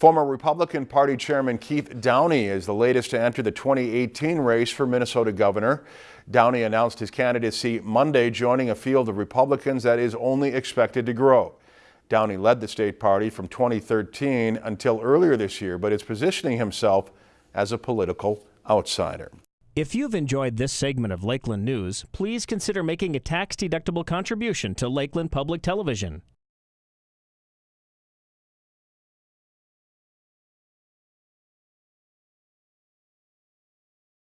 Former Republican Party Chairman Keith Downey is the latest to enter the 2018 race for Minnesota governor. Downey announced his candidacy Monday, joining a field of Republicans that is only expected to grow. Downey led the state party from 2013 until earlier this year, but is positioning himself as a political outsider. If you've enjoyed this segment of Lakeland News, please consider making a tax-deductible contribution to Lakeland Public Television.